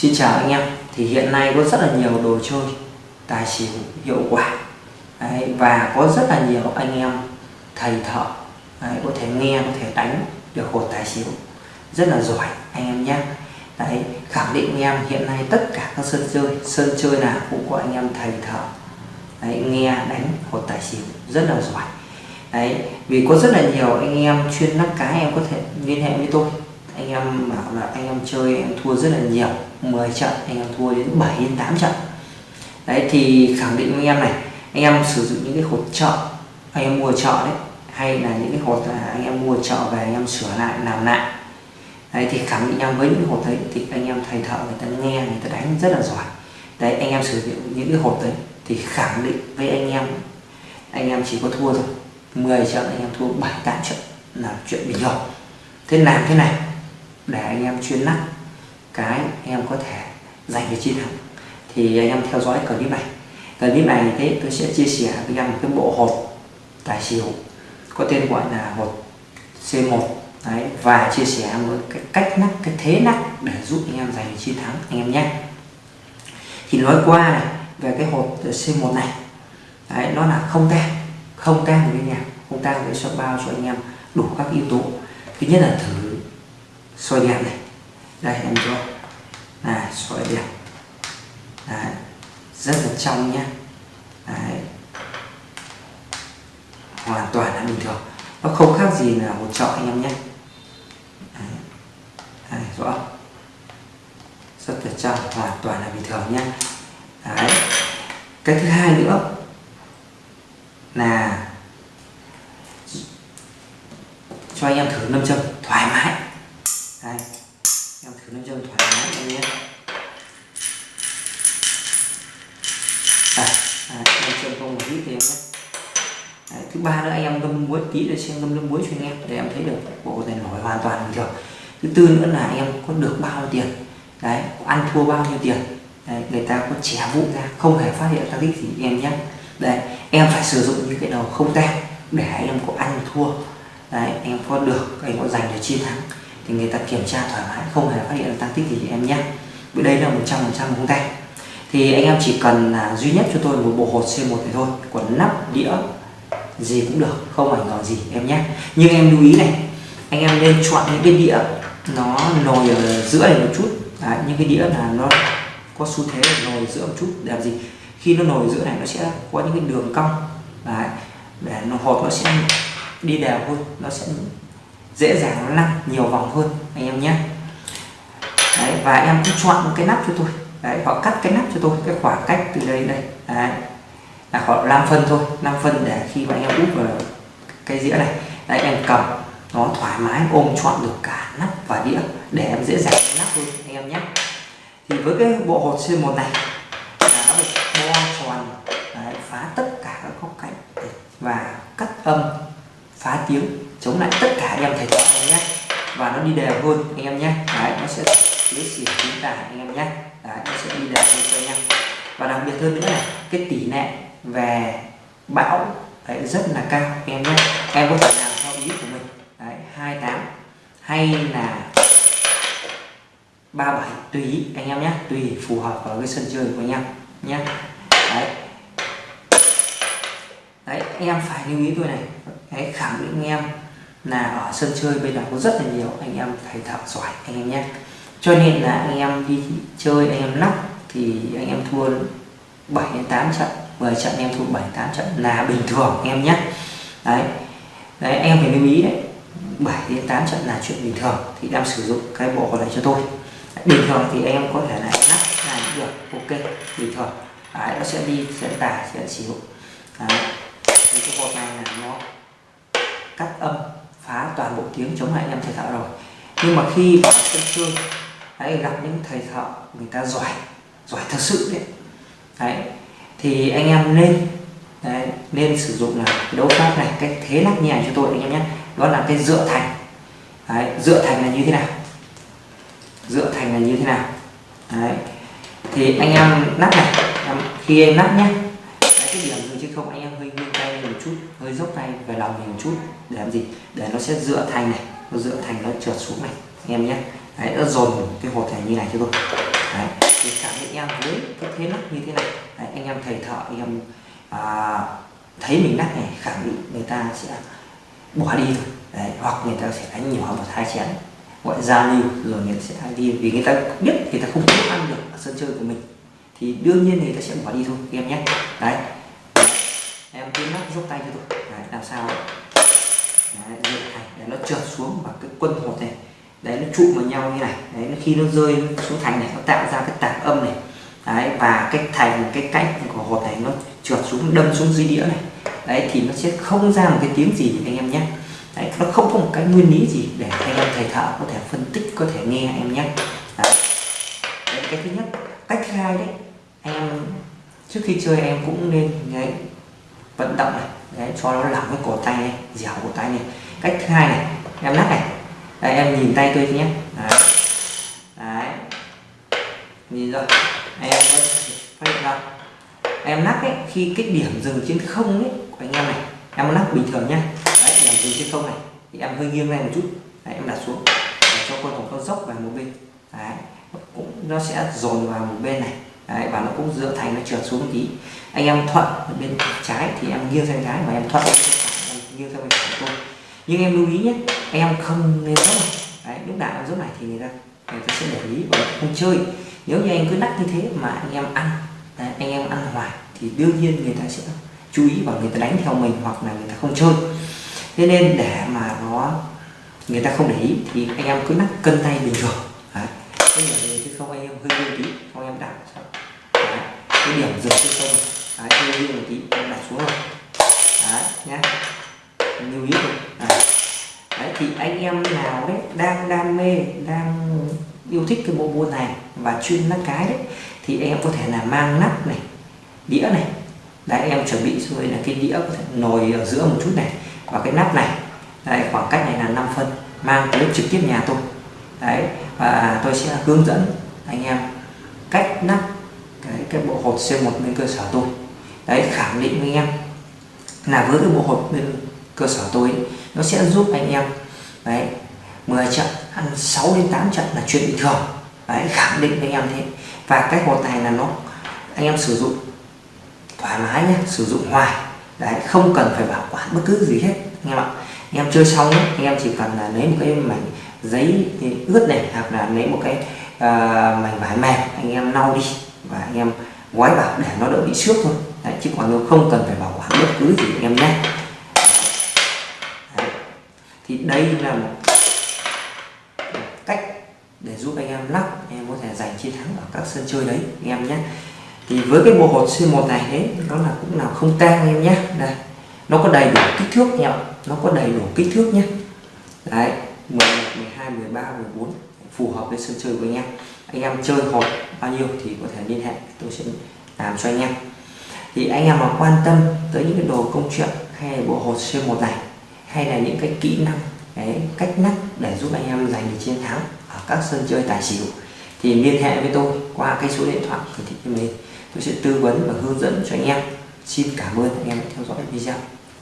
Xin chào anh em. Thì hiện nay có rất là nhiều đồ chơi tài xỉu hiệu quả. Đấy, và có rất là nhiều anh em thầy thợ đấy, có thể nghe có thể đánh được hột tài xỉu. Rất là giỏi anh em nhé. Đấy khẳng định anh em hiện nay tất cả các sân chơi sân chơi nào cũng có anh em thầy thợ. Đấy, nghe đánh hột tài xỉu rất là giỏi. Đấy vì có rất là nhiều anh em chuyên nắp cái em có thể liên hệ với tôi. Anh em bảo là anh em chơi em thua rất là nhiều. 10 trận anh em thua đến 7 đến 8 trận đấy thì khẳng định với anh em này anh em sử dụng những cái hột trợ anh em mua trợ đấy hay là những cái hột là anh em mua trợ về anh em sửa lại làm lại đấy thì khẳng định em với những hột đấy thì anh em thầy thợ người ta nghe người ta đánh rất là giỏi đấy anh em sử dụng những cái hột đấy thì khẳng định với anh em anh em chỉ có thua thôi 10 trận anh em thua 7 8 trận là chuyện bình thường thế làm thế này để anh em chuyên nắp cái anh em có thể giành được chiến thắng thì anh em theo dõi clip này. Clip này thế tôi sẽ chia sẻ với anh em một cái bộ hột tài xỉu có tên gọi là hột C1 đấy và chia sẻ với cái cách nắp cái thế nắp để giúp anh em giành được chiến thắng anh em nhé. Thì nói qua này về cái hột C1 này. Đấy, nó là không tan không tan với nhà không tan để sẽ bao cho anh em đủ các yếu tố. Thứ nhất là thử soi đèn này đây em cho này soi đẹp, đấy, rất là trong nhá. Đấy. hoàn toàn là bình thường. Nó không khác gì là một chợ anh em nhé. Đấy. Đấy, rõ rất là trong hoàn toàn là bình thường nhé đấy. cái thứ hai nữa là cho anh em thử nâm châm thoải mái đây em thử nâm châm thoải mái anh nhé đây nâm châm không một ít thì em nhé đấy, thứ ba nữa anh em ngâm muối tí để xem ngâm nước muối cho anh em để em thấy được bộ này nổi hoàn toàn bình thường. Thứ tư nữa là em có được bao nhiêu tiền? Đấy ăn thua bao nhiêu tiền? Đấy, người ta có trẻ vụ ra không hề phát hiện tác tích gì em nhé. Đây em phải sử dụng những cái đầu không tem để em có ăn thua. Đấy em có được em có giành được chiến thắng thì người ta kiểm tra thoải mái không hề phát hiện tăng tích gì em nhé. Vì đây là một trăm phần trăm không tay thì anh em chỉ cần là duy nhất cho tôi một bộ hột C1 này thôi còn nắp đĩa gì cũng được không ảnh hưởng gì. Em nhé. Nhưng em lưu ý này anh em nên chọn những cái đĩa nó nồi ở giữa này một chút. Đấy, những cái đĩa là nó có xu thế nồi giữa một chút. Để làm gì? Khi nó nồi giữa này nó sẽ có những cái đường cong. Đấy, để nó hột nó sẽ đi đều hơn nó sẽ dễ dàng nó lăn nhiều vòng hơn anh em nhé. Đấy, và em cứ chọn một cái nắp cho tôi. Đấy, họ cắt cái nắp cho tôi cái khoảng cách từ đây đây. Đấy, là khoảng 5 phân thôi 5 phân để khi mà anh em úp vào cái dĩa này. Đấy em cầm nó thoải mái ôm chọn được cả nắp và đĩa để em dễ dàng nắp thôi anh em nhé. Thì với cái bộ hột C1 này là nó được bo tròn đấy, phá tất cả các góc cạnh và cắt âm phá tiếng chống lại tất cả anh em thầy trò anh nhé. Và nó đi đều hơn anh em nhé. Đấy nó sẽ lấy xỉu chính tả anh em nhé. Đấy nó sẽ đi đều hơn cho anh em. Và đặc biệt hơn nữa này cái tỷ lệ về bão đấy, rất là cao. Em nhé em có thể làm theo ý của mình. Đấy 28 hay là 37 tùy ý anh em nhé tùy phù hợp vào cái sân chơi của anh em nhé. Đấy. Đấy anh em phải lưu ý tôi này. Đấy, khẳng định anh em là ở sân chơi bây giờ có rất là nhiều anh em thầy thợ giỏi anh em nhé. Cho nên là anh em đi chơi anh em lắc thì anh em thua 7 đến 8 trận. 10 trận em thua 7 8 trận là bình thường em nhé. Đấy. Đấy em phải lưu ý đấy. 7 đến 8 trận là chuyện bình thường thì em sử dụng cái bộ này cho tôi. Bình thường thì em có thể là lắc là được ok bình thường. Đấy, nó sẽ đi sẽ tải sẽ xỉu đấy. Thì cái hộp này là nó cắt âm phá toàn bộ tiếng chống lại em thầy thợ rồi. Nhưng mà khi vào sân chơi đấy, gặp những thầy thợ người ta giỏi giỏi thật sự đấy, đấy. Thì anh em nên đấy, nên sử dụng là đấu pháp này cái thế lắc nhẹ cho tôi anh em nhé. Đó là cái dựa thành. Đấy, dựa thành là như thế nào? Dựa thành là như thế nào? Đấy. Thì anh em nắp này khi em nắp nhé. Cái điểm dừng chứ không anh em hơi nghiêng tay lên một chút hơi dốc tay về lòng mình một chút. Để làm gì? Để nó sẽ dựa thành này nó dựa thành nó trượt xuống này anh em nhé. Đấy nó dồn cái hột này như này cho tôi. Đấy sẽ với cái thế nắp như thế này. Đấy, anh em thầy thợ anh em à, thấy mình nắp này khẳng định người ta sẽ bỏ đi thôi. Đấy, hoặc người ta sẽ đánh nhỏ một hai chén. Gọi giao lưu rồi người ta sẽ đi vì người ta biết người ta không có ăn được ở sân chơi của mình thì đương nhiên người ta sẽ bỏ đi thôi em nhé. Đấy. Em cứ nắp giúp tay cho tôi. Đấy, làm sao đấy, để nó trượt xuống và cái quân hột này đấy nó trụ vào nhau như này. Đấy khi nó rơi xuống thành này nó tạo ra cái tạp âm này. Đấy và cái thành cái cạnh của hột này nó trượt xuống đâm xuống dưới đĩa này. Đấy thì nó sẽ không ra một cái tiếng gì anh em nhé. Đấy, nó không có một cái nguyên lý gì để anh em thầy thợ có thể phân tích có thể nghe em nhé. Đấy. đấy cái thứ nhất cách thứ hai đấy anh em trước khi chơi em cũng nên đấy, vận động này. Đấy, cho nó lỏng cái cổ tay này dẻo cổ tay này. Cách thứ hai này em lắc này đây em nhìn tay tôi nhé. Đấy. đấy. Nhìn rồi. Em có phát hiện không? Em lắc ấy khi cái điểm dừng trên không ấy của anh em này em lắc bình thường nhá. Đấy điểm dừng trên không này thì em hơi nghiêng lên một chút. Đấy, em đặt xuống để cho con hồng con dốc vào một bên. Đấy cũng nó sẽ dồn vào một bên này. Đấy, và nó cũng dựa thành nó trượt xuống một tí. Anh em thuận bên trái thì em nghiêng sang trái và em thuận em nghiêng sang bên phải thôi nhưng em lưu ý nhé em không nên dốc này. Đấy, lúc nào em này thì người ta người ta sẽ để ý và không chơi. Nếu như anh cứ đắt như thế mà anh em ăn đấy, anh em ăn hoài thì đương nhiên người ta sẽ chú ý và người ta đánh theo mình hoặc là người ta không chơi. Thế nên để mà nó người ta không để ý thì anh em cứ nắp cân tay bình thường. Đấy. cái điểm chứ không anh em hơi lưu tí không em đặt đấy. cái điểm dừng chứ không. Đấy, hơi lưu một tí em đặt xuống rồi. Đấy nhé lưu ý thôi thì anh em nào đấy đang đam mê đang yêu thích cái bộ môn này và chuyên lắc cái đấy thì em có thể là mang nắp này đĩa này. Đấy em chuẩn bị rồi là cái đĩa có thể nồi ở giữa một chút này và cái nắp này. Đấy, khoảng cách này là 5 phân mang tới trực tiếp nhà tôi. Đấy và tôi sẽ hướng dẫn anh em cách nắp cái cái bộ hột C1 bên cơ sở tôi. Đấy khẳng định với anh em là với cái bộ hột bên cơ sở tôi ấy, nó sẽ giúp anh em đấy 10 trận ăn 6 đến 8 trận là chuyện bình thường. Đấy khẳng định với anh em thế. Và cái hột này là nó anh em sử dụng thoải mái nhé sử dụng hoài. Đấy không cần phải bảo quản bất cứ gì hết anh em ạ. Anh em chơi xong ấy, anh em chỉ cần là lấy một cái mảnh giấy ướt này hoặc là lấy một cái uh, mảnh vải mềm anh em lau đi. Và anh em gói vào để nó đỡ bị xước thôi. Đấy, chứ còn nếu không cần phải bảo quản bất cứ gì anh em nhé đây là một cách để giúp anh em lắc anh em có thể giành chiến thắng ở các sân chơi đấy anh em nhé. Thì với cái bộ hột C1 này ấy, nó là cũng là không tang anh em nhé. Đây nó có đầy đủ kích thước nhỉ nó có đầy đủ kích thước nhé. Đấy 11, 12, 13, 14 phù hợp với sân chơi của anh em. Anh em chơi hột bao nhiêu thì có thể liên hệ tôi sẽ làm cho anh em. Thì anh em mà quan tâm tới những cái đồ công chuyện hay bộ hột C1 này hay là những cái kỹ năng, cái cách nắp để giúp anh em giành được chiến thắng ở các sân chơi tài xỉu thì liên hệ với tôi qua cái số điện thoại hiển thị trên mình tôi sẽ tư vấn và hướng dẫn cho anh em. Xin cảm ơn anh em đã theo dõi video.